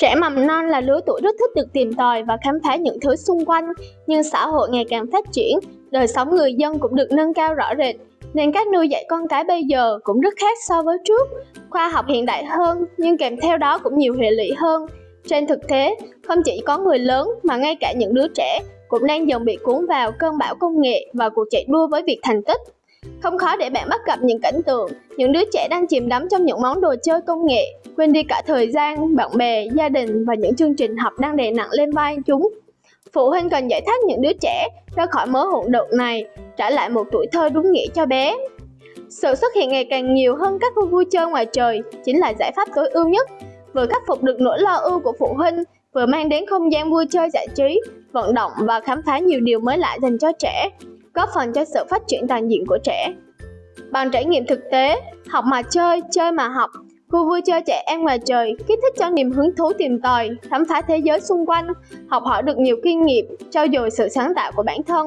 Trẻ mầm non là lứa tuổi rất thích được tìm tòi và khám phá những thứ xung quanh, nhưng xã hội ngày càng phát triển, đời sống người dân cũng được nâng cao rõ rệt, nên cách nuôi dạy con cái bây giờ cũng rất khác so với trước. Khoa học hiện đại hơn, nhưng kèm theo đó cũng nhiều hệ lụy hơn. Trên thực tế, không chỉ có người lớn mà ngay cả những đứa trẻ cũng đang dần bị cuốn vào cơn bão công nghệ và cuộc chạy đua với việc thành tích. Không khó để bạn bắt gặp những cảnh tượng, những đứa trẻ đang chìm đắm trong những món đồ chơi công nghệ, quên đi cả thời gian, bạn bè, gia đình và những chương trình học đang đè nặng lên vai chúng. Phụ huynh cần giải thoát những đứa trẻ ra khỏi mớ hỗn độn này, trả lại một tuổi thơ đúng nghĩa cho bé. Sự xuất hiện ngày càng nhiều hơn các khu vui chơi ngoài trời chính là giải pháp tối ưu nhất, vừa khắc phục được nỗi lo ưu của phụ huynh, vừa mang đến không gian vui chơi giải trí, vận động và khám phá nhiều điều mới lạ dành cho trẻ góp phần cho sự phát triển toàn diện của trẻ. Bằng trải nghiệm thực tế, học mà chơi, chơi mà học, khu vui chơi trẻ em ngoài trời kích thích cho niềm hứng thú tìm tòi, khám phá thế giới xung quanh, học hỏi được nhiều kinh nghiệm, trau dồi sự sáng tạo của bản thân.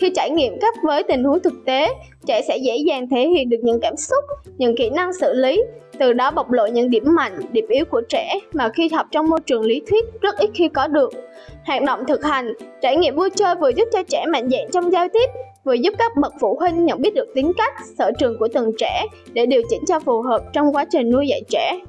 Khi trải nghiệm cấp với tình huống thực tế, trẻ sẽ dễ dàng thể hiện được những cảm xúc, những kỹ năng xử lý, từ đó bộc lộ những điểm mạnh, điểm yếu của trẻ mà khi học trong môi trường lý thuyết rất ít khi có được. Hoạt động thực hành, trải nghiệm vui chơi vừa giúp cho trẻ mạnh dạn trong giao tiếp, vừa giúp các bậc phụ huynh nhận biết được tính cách, sở trường của từng trẻ để điều chỉnh cho phù hợp trong quá trình nuôi dạy trẻ.